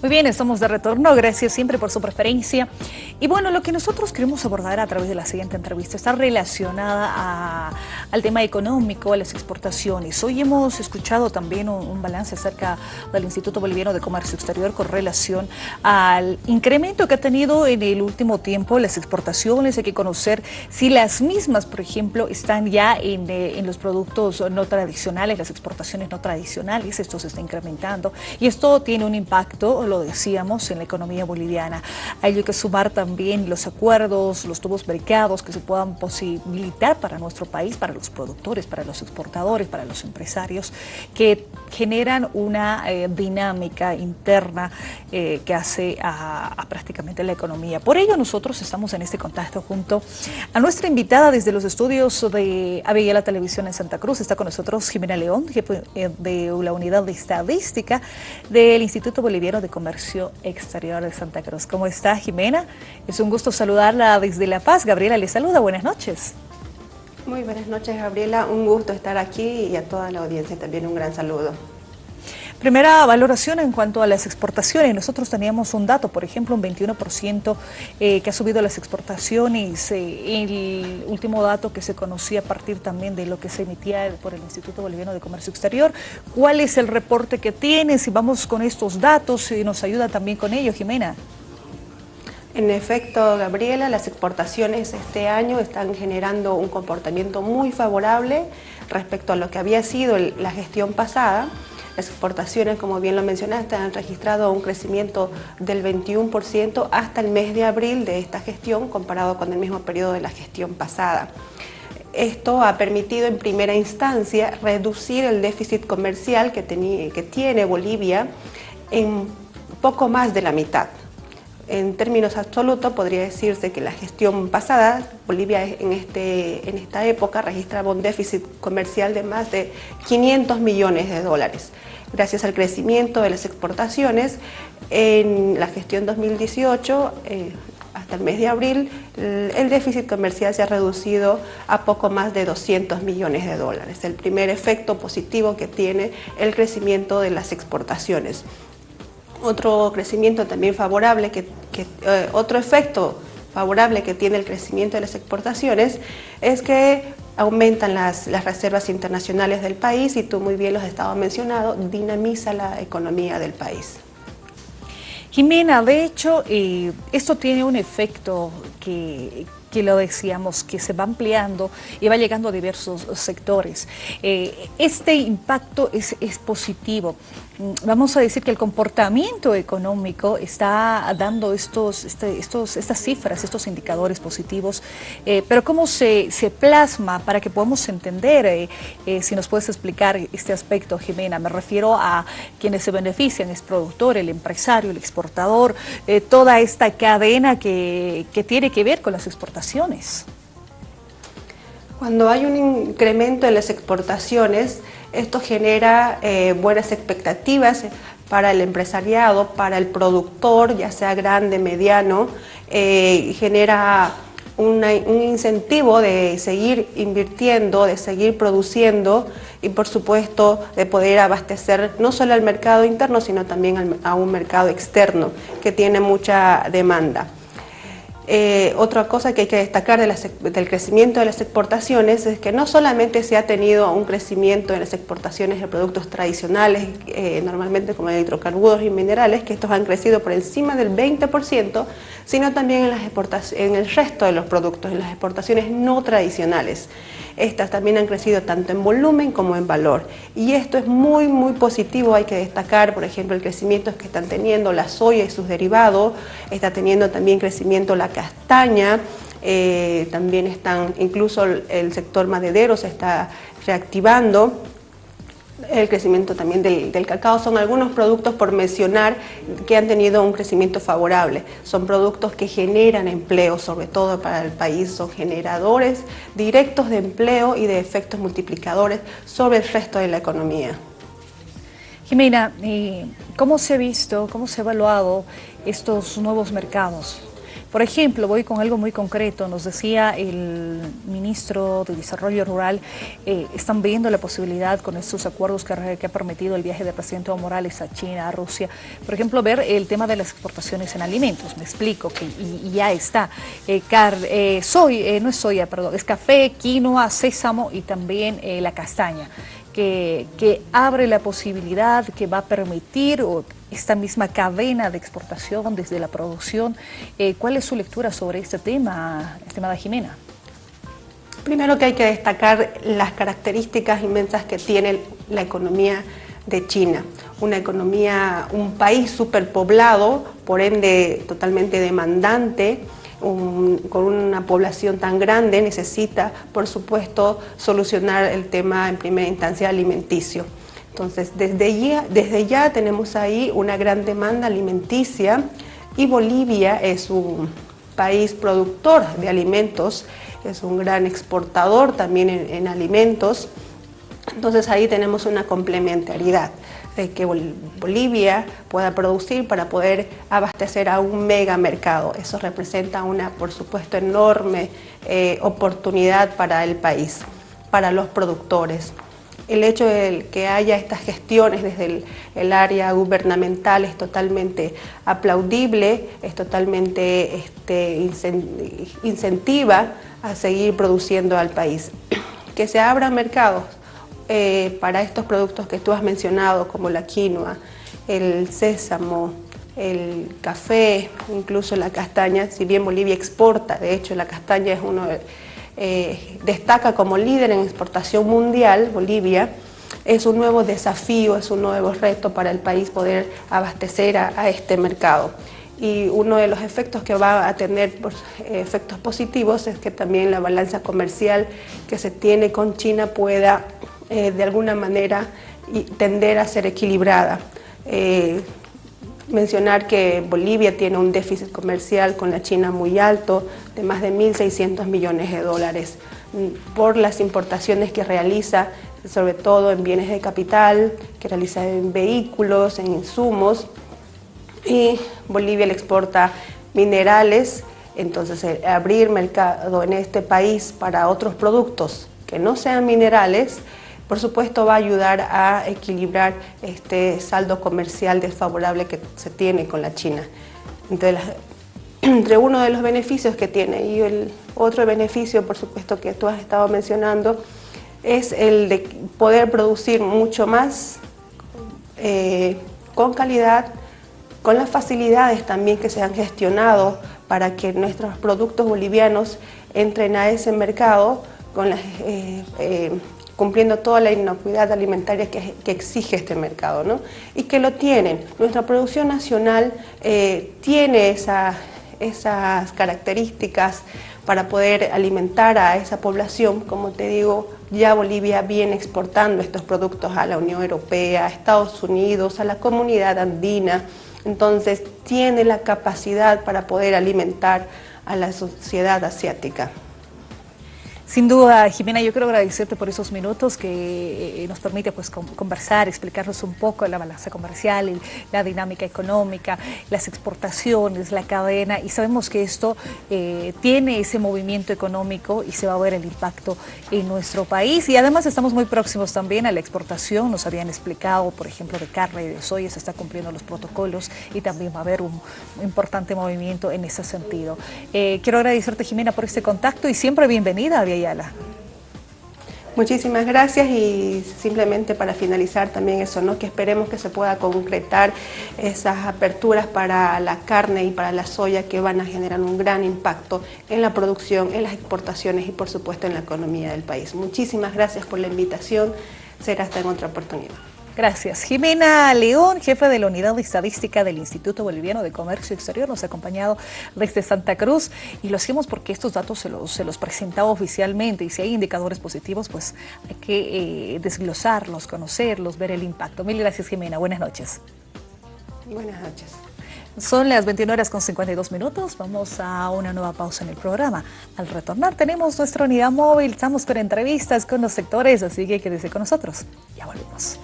Muy bien, estamos de retorno. Gracias siempre por su preferencia. Y bueno, lo que nosotros queremos abordar a través de la siguiente entrevista está relacionada al tema económico, a las exportaciones. Hoy hemos escuchado también un, balance acerca del Instituto Boliviano de Comercio Exterior con relación al incremento que ha tenido en el último tiempo las exportaciones. Hay que conocer si las mismas, por ejemplo, están ya en, eh, en los productos no tradicionales, las exportaciones no tradicionales. Esto se está incrementando y esto tiene un impacto lo decíamos, en la economía boliviana. Hay que sumar también los acuerdos, los tubos brequeados que se puedan posibilitar para nuestro país, para los productores, para los exportadores, para los empresarios, que generan una eh, dinámica interna eh, que hace a, prácticamente la economía. Por ello nosotros estamos en este contacto junto a nuestra invitada desde los estudios de la Televisión en Santa Cruz. Está con nosotros Jimena León, jefe eh, de la Unidad de Estadística del Instituto Boliviano de Comercio Exterior de Santa Cruz. ¿Cómo está Jimena? Es un gusto saludarla desde La Paz. Gabriela le saluda. Buenas noches. Muy buenas noches Gabriela, un gusto estar aquí y a toda la audiencia también un gran saludo. Primera valoración en cuanto a las exportaciones. Nosotros teníamos un dato, por ejemplo, un 21% eh, que ha subido las exportaciones. Eh, el último dato que se conocía a partir también de lo que se emitía por el Instituto Boliviano de Comercio Exterior. ¿Cuál es el reporte que tiene? Si vamos con estos datos, y nos ayuda también con ello, Jimena. En efecto, Gabriela, las exportaciones este año están generando un comportamiento muy favorable respecto a lo que había sido la gestión pasada. Las exportaciones, como bien lo mencionaste, han registrado un crecimiento del 21% hasta el mes de abril de esta gestión comparado con el mismo periodo de la gestión pasada. Esto ha permitido en primera instancia reducir el déficit comercial que, que tiene Bolivia en poco más de la mitad. En términos absolutos podría decirse que la gestión pasada, Bolivia en, este, en esta época registraba un déficit comercial de más de 500 millones de dólares gracias al crecimiento de las exportaciones. En la gestión 2018, eh, hasta el mes de abril, el déficit comercial se ha reducido a poco más de 200 millones de dólares, el primer efecto positivo que tiene el crecimiento de las exportaciones. Otro crecimiento también favorable, que, eh, otro efecto favorable que tiene el crecimiento de las exportaciones es que aumentan las, reservas internacionales del país y tú muy bien los has estado mencionando, dinamiza la economía del país. Jimena, de hecho, eh, esto tiene un efecto que, que lo decíamos, que se va ampliando y va llegando a diversos sectores. Eh, este impacto es, positivo. Mm, vamos a decir que el comportamiento económico está dando estos, este, estos, estas cifras, estos indicadores positivos, eh, pero ¿cómo se, se, plasma para que podamos entender, eh, si nos puedes explicar este aspecto, Jimena? Me refiero a quienes se benefician, es productor, el empresario, el exportador, toda esta cadena que, que tiene que ver con las exportaciones cuando hay un incremento en las exportaciones, esto genera eh, buenas expectativas para el empresariado, para el productor, ya sea grande, mediano, eh, genera un incentivo de seguir invirtiendo, de seguir produciendo y por supuesto de poder abastecer no solo al mercado interno, sino también a un mercado externo que tiene mucha demanda. Eh, otra cosa que hay que destacar del crecimiento de las exportaciones es que no solamente se ha tenido un crecimiento en las exportaciones de productos tradicionales, eh, normalmente como hidrocarburos y minerales, que estos han crecido por encima del 20%, sino también en, las en el resto de los productos, en las exportaciones no tradicionales. Estas también han crecido tanto en volumen como en valor. Y esto es muy, muy positivo. Hay que destacar, por ejemplo, el crecimiento que están teniendo la soya y sus derivados. Está teniendo también crecimiento la castaña. Eh, también están, incluso el sector maderero se está reactivando el crecimiento también del, cacao. Son algunos productos por mencionar que han tenido un crecimiento favorable. Son productos que generan empleo, sobre todo para el país. Son generadores directos de empleo y de efectos multiplicadores sobre el resto de la economía. Jimena, ¿cómo se ha visto, cómo se ha evaluado estos nuevos mercados? Por ejemplo, voy con algo muy concreto, nos decía el ministro de Desarrollo Rural, eh, están viendo la posibilidad con estos acuerdos que, ha permitido el viaje del presidente Evo Morales a China, a Rusia, por ejemplo, ver el tema de las exportaciones en alimentos, me explico, que y, ya está, eh, eh, soy, no es soya, perdón, es café, quinoa, sésamo y también la castaña que, abre la posibilidad, que va a permitir esta misma cadena de exportación desde la producción. Eh, ¿Cuál es su lectura sobre este tema, estimada Jimena? Primero que hay que destacar las características inmensas que tiene la economía de China. Una economía, un país superpoblado, por ende totalmente demandante, con una población tan grande necesita, por supuesto, solucionar el tema en primera instancia alimenticio. Entonces, desde ya, desde ya tenemos ahí una gran demanda alimenticia y Bolivia es un país productor de alimentos, es un gran exportador también en alimentos, entonces ahí tenemos una complementariedad de que Bolivia pueda producir para poder abastecer a un mega mercado. Eso representa una, por supuesto, enorme eh, oportunidad para el país, para los productores. El hecho de que haya estas gestiones desde el, área gubernamental es totalmente aplaudible, es totalmente este, incentiva a seguir produciendo al país. Que se abran mercados eh, para estos productos que tú has mencionado, como la quinoa, el sésamo, el café, incluso la castaña, si bien Bolivia exporta, de hecho la castaña es uno eh, destaca como líder en exportación mundial, Bolivia, es un nuevo desafío, es un nuevo reto para el país poder abastecer a, este mercado. Y uno de los efectos que va a tener eh, efectos positivos es que también la balanza comercial que se tiene con China pueda eh, de alguna manera tender a ser equilibrada. Eh, mencionar que Bolivia tiene un déficit comercial con la China muy alto, de más de 1.600 millones de dólares, mm, por las importaciones que realiza, sobre todo en bienes de capital, que realiza en vehículos, en insumos, y Bolivia le exporta minerales, entonces abrir mercado en este país para otros productos que no sean minerales, por supuesto va a ayudar a equilibrar este saldo comercial desfavorable que se tiene con la China. Entre, uno de los beneficios que tiene y el otro beneficio, por supuesto, que tú has estado mencionando, es el de poder producir mucho más eh, con calidad, con las facilidades también que se han gestionado para que nuestros productos bolivianos entren a ese mercado con las eh, eh, cumpliendo toda la inocuidad alimentaria que, exige este mercado, ¿no? y que lo tienen. Nuestra producción nacional eh, tiene esas características para poder alimentar a esa población, como te digo, ya Bolivia viene exportando estos productos a la Unión Europea, a Estados Unidos, a la comunidad andina, entonces tiene la capacidad para poder alimentar a la sociedad asiática. Sin duda, Jimena, yo quiero agradecerte por esos minutos que eh, nos permite pues, conversar, explicarnos un poco la balanza comercial, la dinámica económica, las exportaciones, la cadena, y sabemos que esto eh, tiene ese movimiento económico y se va a ver el impacto en nuestro país. Y además estamos muy próximos también a la exportación, nos habían explicado, por ejemplo, de carne y de soya, se está cumpliendo los protocolos y también va a haber un, importante movimiento en ese sentido. Eh, quiero agradecerte, Jimena, por este contacto y siempre bienvenida a Muchísimas gracias y simplemente para finalizar también eso, ¿no? que esperemos que se pueda concretar esas aperturas para la carne y para la soya que van a generar un gran impacto en la producción, en las exportaciones y por supuesto en la economía del país. Muchísimas gracias por la invitación, será hasta en otra oportunidad. Gracias. Jimena León, jefe de la Unidad de Estadística del Instituto Boliviano de Comercio Exterior, nos ha acompañado desde Santa Cruz y lo hacemos porque estos datos se los, se los presentaba oficialmente y si hay indicadores positivos, pues hay que eh, desglosarlos, conocerlos, ver el impacto. Mil gracias, Jimena. Buenas noches. Buenas noches. Son las 21 horas con 52 minutos. Vamos a una nueva pausa en el programa. Al retornar tenemos nuestra unidad móvil. Estamos con entrevistas con los sectores, así que quédese con nosotros. Ya volvemos.